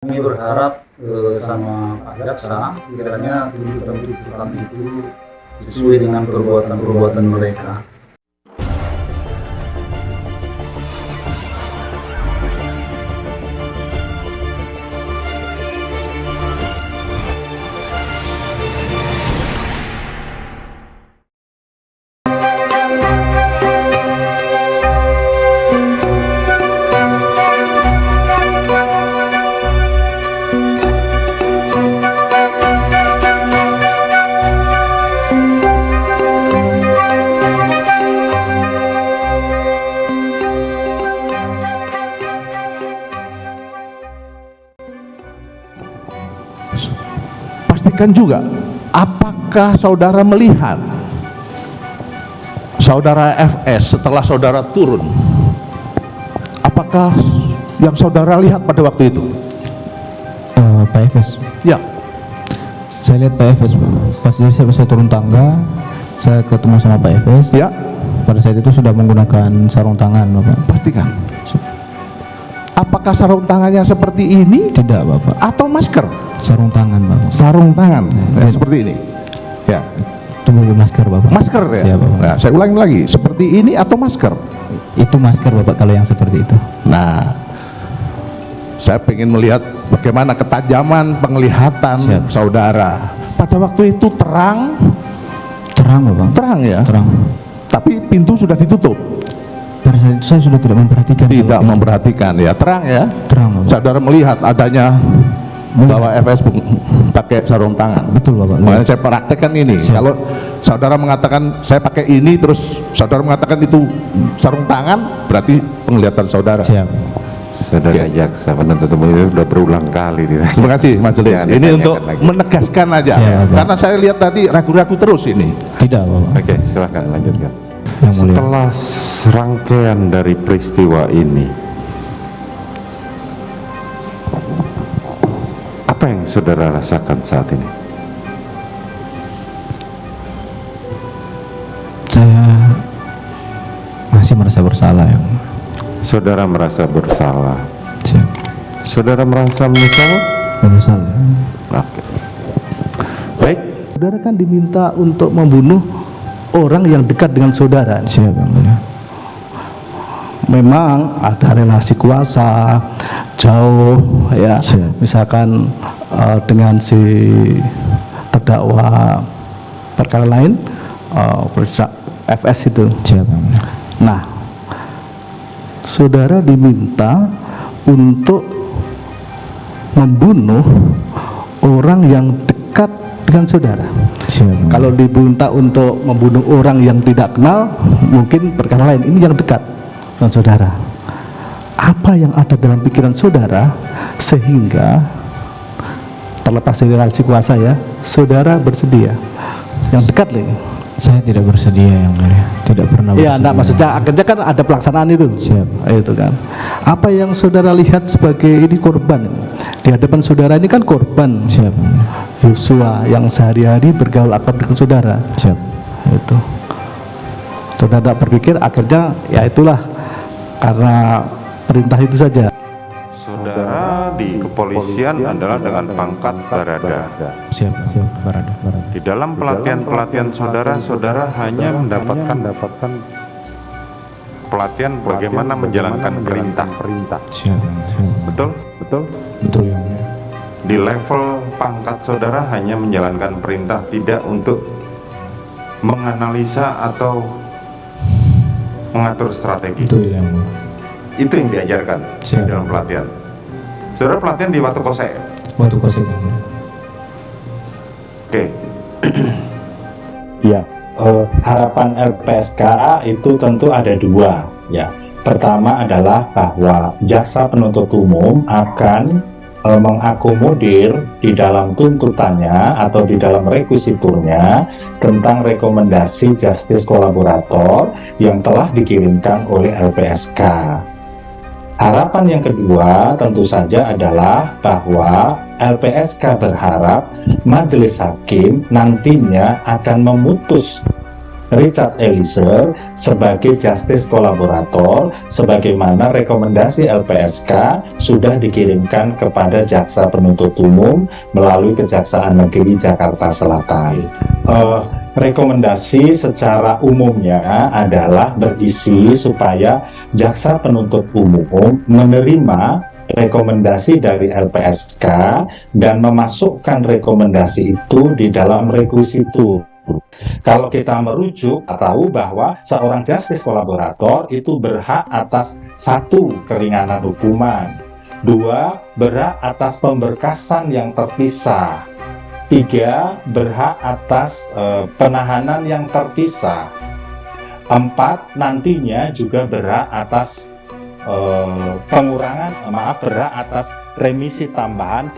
Kami berharap eh, sama Pak Jaksa kiranya tuntutan-tuntutan kami itu sesuai dengan perbuatan-perbuatan mereka. Pastikan juga apakah saudara melihat saudara FS setelah saudara turun? Apakah yang saudara lihat pada waktu itu? Eh, Pak Efes ya. Saya lihat Pak Pak. Pas saya, saya turun tangga saya ketemu sama Pak Efes ya. Pada saat itu sudah menggunakan sarung tangan Bapak. Pastikan apakah sarung tangannya seperti ini? Tidak Bapak. Atau masker? Sarung tangan Bapak. Sarung tangan? Ya, seperti ini? Ya. Itu bukan masker Bapak. Masker ya? Siap, Bapak. nah, saya ulangi lagi. Seperti ini atau masker? Itu masker Bapak kalau yang seperti itu. Nah, saya ingin melihat bagaimana ketajaman penglihatan Siap. saudara. Pada waktu itu terang, terang Bapak. Terang ya, terang. Tapi pintu sudah ditutup. Saat itu saya sudah tidak memperhatikan Tidak memperhatikan ya, terang ya. terang Bapak Saudara melihat adanya Melihat. bahwa FS pakai sarung tangan. betul Bapak Makanya saya praktekkan ini. Siap. Kalau saudara mengatakan saya pakai ini, terus saudara mengatakan itu sarung tangan, berarti penglihatan saudara. siap Saudara jaksa penuntut umum itu sudah berulang kali. Terima kasih majelis. Ya, ini untuk lagi. menegaskan aja. Siap. Karena saya lihat tadi ragu-ragu terus ini. tidak Bapak Oke, silahkan lanjutkan. Yang mulia Setelah serangkaian dari peristiwa ini, apa yang saudara rasakan saat ini? saya masih merasa bersalah yang mulia. Saudara merasa bersalah. siap Saudara merasa menyesal? menyesal ya Oke. Baik, Saudara kan diminta untuk membunuh orang yang dekat dengan saudara. siap yang mulia Memang ada relasi kuasa jauh ya. Siap. Misalkan eh, dengan si terdakwa perkara lain eh, persa- FS itu. siap yang mulia Nah, saudara diminta untuk membunuh orang yang dekat dengan saudara. Siap. Kalau diminta untuk membunuh orang yang tidak kenal, mungkin perkara lain. Ini yang dekat dengan saudara. Apa yang ada dalam pikiran saudara sehingga terlepas dari relasi kuasa ya, saudara bersedia. Yang dekat lagi. saya tidak bersedia yang mulia tidak pernah Iya, enggak maksudnya akhirnya kan ada pelaksanaan itu. Siap. Itu kan. Apa yang saudara lihat sebagai ini korban? Di hadapan saudara ini kan korban siap. Yosua yang sehari-hari bergaul akrab dengan saudara. siap Itu. Saudara tidak berpikir akhirnya ya itulah karena perintah itu saja. saudara di kepolisian adalah dengan pangkat barada. siap siap barada barada Di dalam pelatihan-pelatihan saudara, saudara hanya mendapatkan pelatihan bagaimana menjalankan perintah. siap yang mulia. siap Betul? Betul? betul yang mulia Di level pangkat saudara hanya menjalankan perintah, tidak untuk menganalisa atau mengatur strategi. betul yang Itu yang diajarkan Siap. di dalam pelatihan. Saudara pelatihan di Watu Kose. waktu mulia Oke. Ya, eh, harapan LPSK itu tentu ada dua. Ya, pertama adalah bahwa jaksa penuntut umum akan eh, mengakomodir di dalam tuntutannya atau di dalam rekusiturnya tentang rekomendasi justice kolaborator yang telah dikirimkan oleh LPSK. Harapan yang kedua tentu saja adalah bahwa LPSK berharap majelis hakim nantinya akan memutus Richard Eliezer sebagai justice kolaborator sebagaimana rekomendasi LPSK sudah dikirimkan kepada jaksa penuntut umum melalui Kejaksaan Negeri Jakarta Selatan. Uh, rekomendasi secara umumnya adalah berisi supaya jaksa penuntut umum menerima rekomendasi dari LPSK dan memasukkan rekomendasi itu di dalam rekusitur. Kalau kita merujuk, tahu bahwa seorang justice kolaborator itu berhak atas satu keringanan hukuman, dua berhak atas pemberkasan yang terpisah, tiga berhak atas e, penahanan yang terpisah, empat nantinya juga berhak atas e, pengurangan maaf berhak atas remisi tambahan